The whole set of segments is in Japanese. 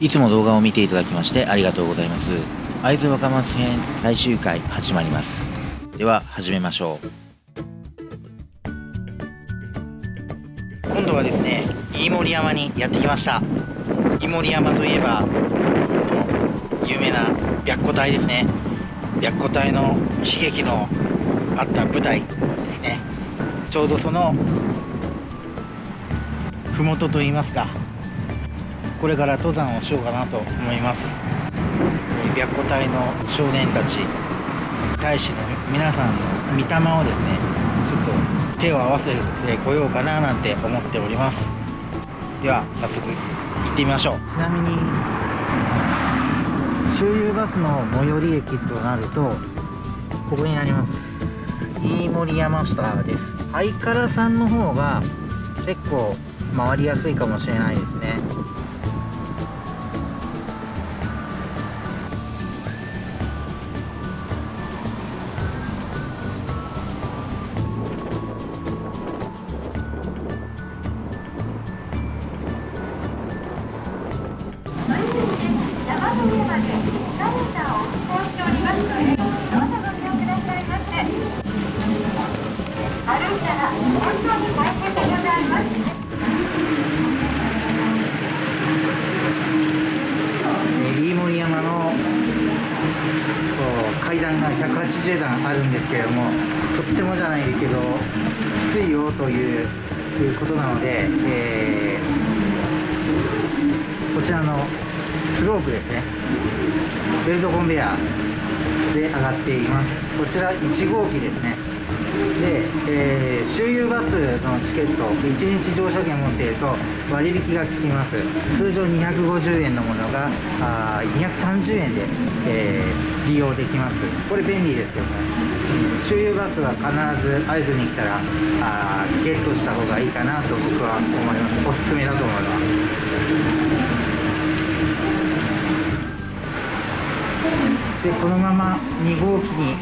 いつも動画を見ていただきましてありがとうございます。会津若松編最終回始まります。では始めましょう。今度はですね飯盛山にやってきました。飯盛山といえばあの有名な白虎隊ですね。白虎隊の悲劇のあった舞台ですね。ちょうどその麓といいますかこれから登山をしようかなと思います。白虎隊の少年たち大使の皆さんの御霊をですねちょっと手を合わせてこようかななんて思っております。では早速行ってみましょう。ちなみに周遊バスの最寄り駅となるとここになります。飯盛山下です。ハイカラさんの方が結構回りやすいかもしれないですね。80段あるんですけれどもとってもじゃないけどきついよということなので、えー、こちらのスロープですね。ベルトコンベヤーで上がっています。こちら1号機ですね。で、えー周遊バスのチケット1日乗車券持っていると割引が効きます。通常250円のものがあ230円で、えー利用できます。これ便利ですよね。周遊バスは必ず会津に来たらあゲットした方がいいかなと僕は思います。おすすめだと思います。でこのまま2号機に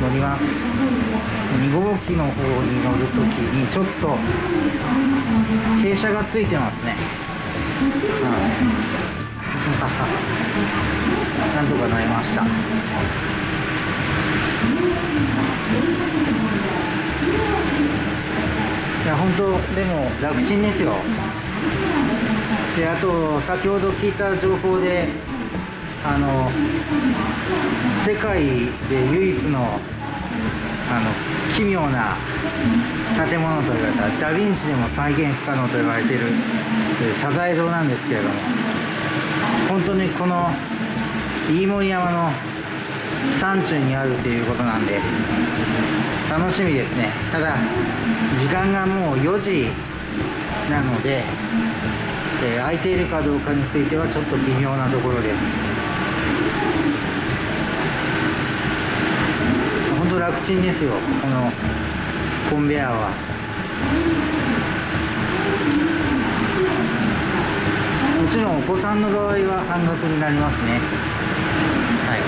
乗ります。2号機の方に乗るときにちょっと傾斜がついてますね、うん。なんとかなりました。いや本当でも楽ちんですよ。であと先ほど聞いた情報であの世界で唯一のあの奇妙な建物と言われたダ・ヴィンチでも再現不可能と言われているサザエ堂なんですけれども本当にこの飯盛山の山中にあるということなんで楽しみですね。ただ時間がもう4時なので、えー空いているかどうかについてはちょっと微妙なところです本当楽ちんですよ。このコンベヤーは。もちろんお子さんの場合は半額になりますね。はい。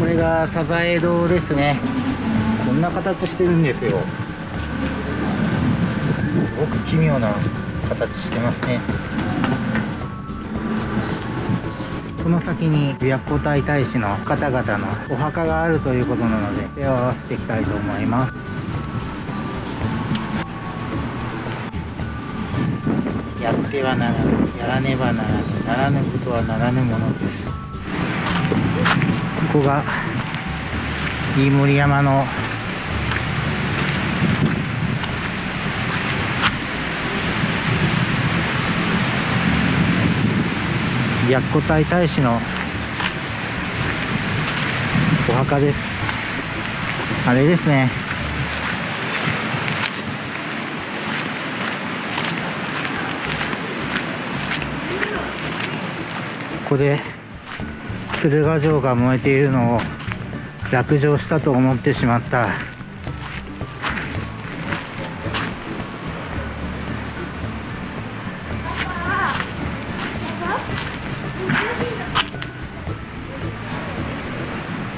これがサザエ堂ですね。こんな形してるんですよ。すごく奇妙な形してますね。この先に白虎隊大使の方々のお墓があるということなので手を合わせていきたいと思います。やってはならぬやらねばならぬならぬことはならぬものです。ここが飯盛山の白虎隊大使のお墓です。あれですね。ここで鶴ヶ城が燃えているのを落城したと思ってしまった。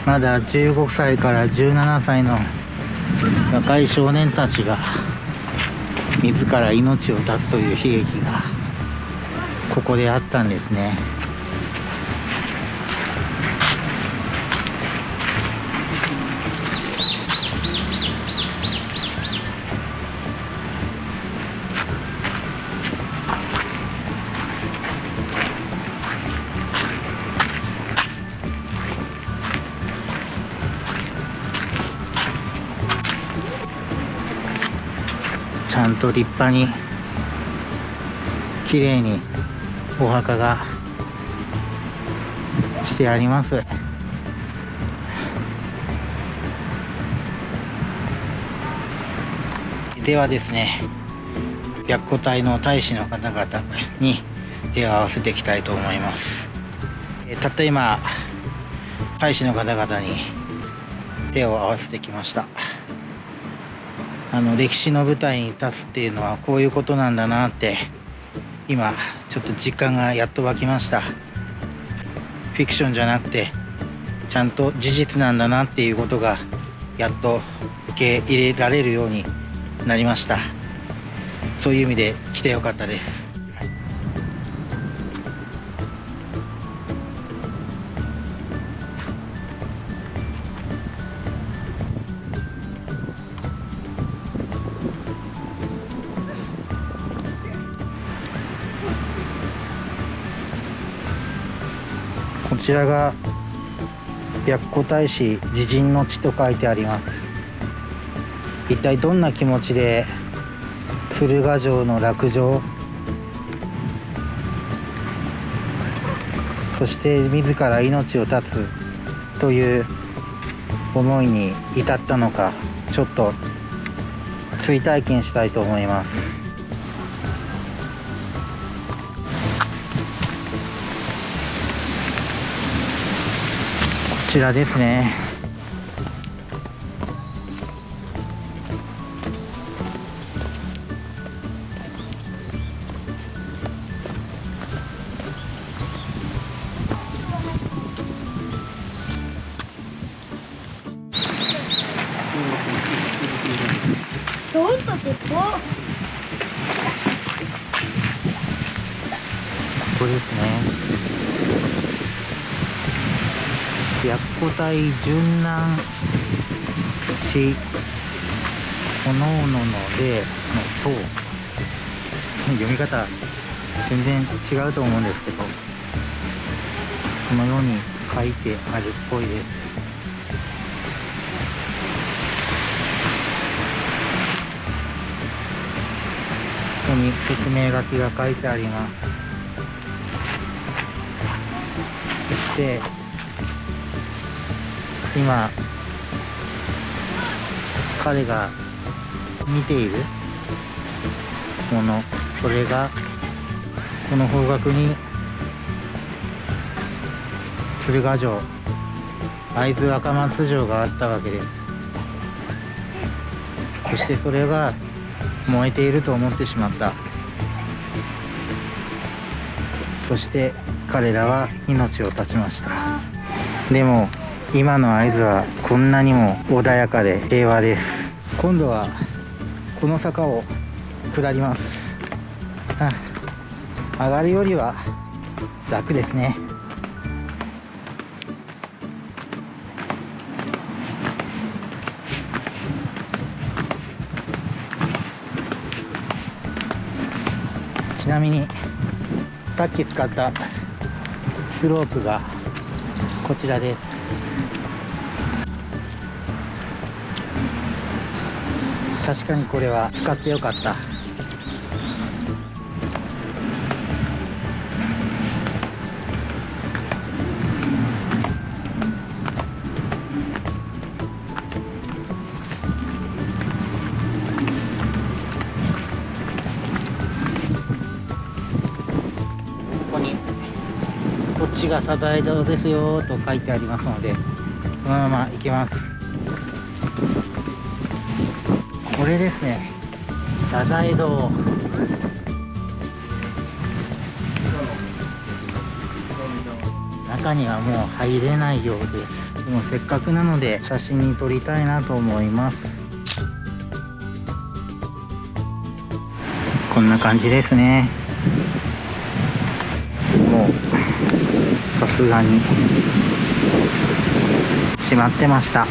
まだ15歳から17歳の若い少年たちが自ら命を絶つという悲劇がここであったんですね。ちゃんと立派に綺麗にお墓がしてあります。ではですね白虎隊の大使の方々に手を合わせていきたいと思います。たった今大使の方々に手を合わせてきました。あの歴史の舞台に立つっていうのはこういうことなんだなって今ちょっと実感がやっと湧きました。フィクションじゃなくてちゃんと事実なんだなっていうことがやっと受け入れられるようになりました。そういう意味で来てよかったです。ちらが白虎大使自陣の地と書いてあります。一体どんな気持ちで鶴ヶ城の落城？そして自ら命を絶つ？という思いに至ったのかちょっと追体験したいと思います。ちらですね。どうこここですね白虎隊殉難しおのおののでの塔読み方全然違うと思うんですけどそのように書いてあるっぽいです。ここに説明書きが書いてあります。そして今彼が見ているものそれがこの方角に鶴ヶ城会津若松城があったわけです。そしてそれが燃えていると思ってしまった。そして彼らは命を絶ちました。でも今の会津はこんなにも穏やかで平和です。今度はこの坂を下ります。あ。上がるよりは楽ですね。ちなみにさっき使ったスロープがこちらです。確かにこれは使ってよかった。がサザエ堂ですよと書いてありますのでそのまま行きます。これですねサザエ堂。中にはもう入れないようです。でもせっかくなので写真に撮りたいなと思います。こんな感じですね。さすがに。閉まってました。